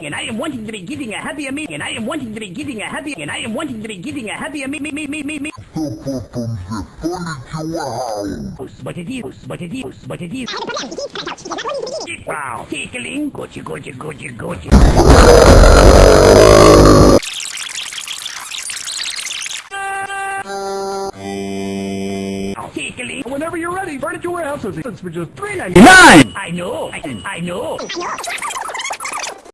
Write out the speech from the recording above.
and I am wanting to be giving a happier me, and I am wanting to be giving a happy, and I am wanting to be giving a happier me, me, me, me, me, me. But it is, but it is, but it is. Wow, tickling, gotcha, gotcha, gotcha, gotcha. Whenever you're ready, furniture warehouse is for just three ninety Nine! I know, I, I know.